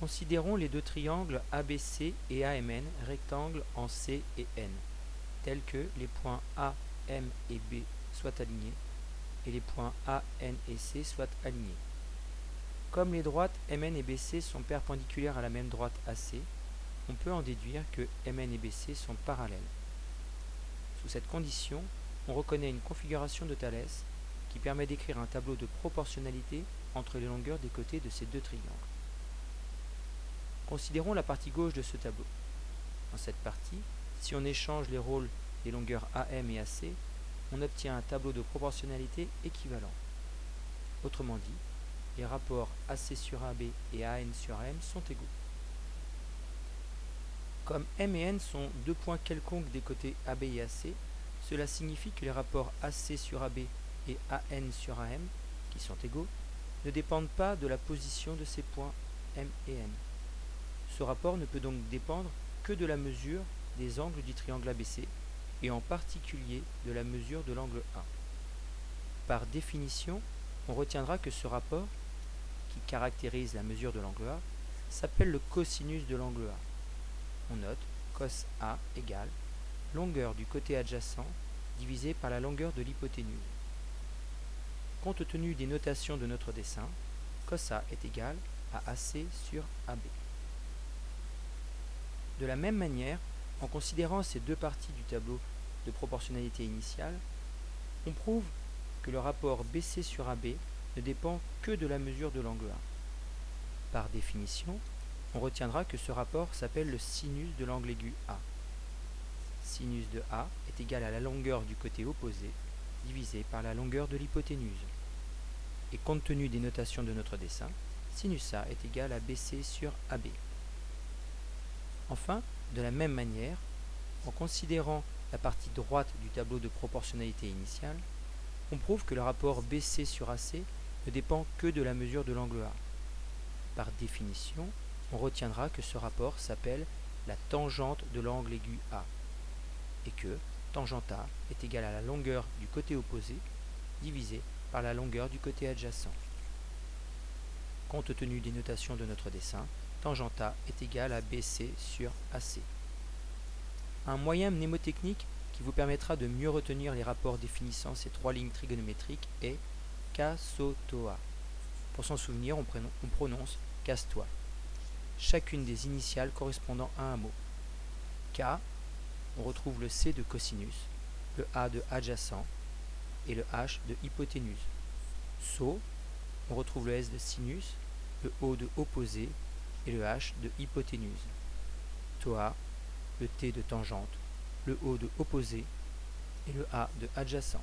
Considérons les deux triangles ABC et AMN rectangles en C et N, tels que les points A, M et B soient alignés et les points A, N et C soient alignés. Comme les droites MN et BC sont perpendiculaires à la même droite AC, on peut en déduire que MN et BC sont parallèles. Sous cette condition, on reconnaît une configuration de Thalès qui permet d'écrire un tableau de proportionnalité entre les longueurs des côtés de ces deux triangles. Considérons la partie gauche de ce tableau. Dans cette partie, si on échange les rôles des longueurs AM et AC, on obtient un tableau de proportionnalité équivalent. Autrement dit, les rapports AC sur AB et AN sur AM sont égaux. Comme M et N sont deux points quelconques des côtés AB et AC, cela signifie que les rapports AC sur AB et AN sur AM, qui sont égaux, ne dépendent pas de la position de ces points M et N. Ce rapport ne peut donc dépendre que de la mesure des angles du triangle ABC, et en particulier de la mesure de l'angle A. Par définition, on retiendra que ce rapport, qui caractérise la mesure de l'angle A, s'appelle le cosinus de l'angle A. On note cos A égale longueur du côté adjacent divisé par la longueur de l'hypoténuse. Compte tenu des notations de notre dessin, cos A est égal à AC sur AB. De la même manière, en considérant ces deux parties du tableau de proportionnalité initiale, on prouve que le rapport BC sur AB ne dépend que de la mesure de l'angle A. Par définition, on retiendra que ce rapport s'appelle le sinus de l'angle aigu A. Sinus de A est égal à la longueur du côté opposé divisé par la longueur de l'hypoténuse. Et compte tenu des notations de notre dessin, sinus A est égal à BC sur AB. Enfin, de la même manière, en considérant la partie droite du tableau de proportionnalité initiale, on prouve que le rapport BC sur AC ne dépend que de la mesure de l'angle A. Par définition, on retiendra que ce rapport s'appelle la tangente de l'angle aigu A, et que tangente A est égale à la longueur du côté opposé divisé par la longueur du côté adjacent. Compte tenu des notations de notre dessin, tangente A est égal à BC sur AC. Un moyen mnémotechnique qui vous permettra de mieux retenir les rapports définissant ces trois lignes trigonométriques est Kasotoa. Pour s'en souvenir, on, on prononce casse-toi. Chacune des initiales correspondant à un mot. K, on retrouve le C de cosinus, le A de adjacent et le H de hypoténuse. So, on retrouve le S de sinus, le O de opposé et le H de hypoténuse. Toa, le T de tangente, le O de opposé et le A de adjacent.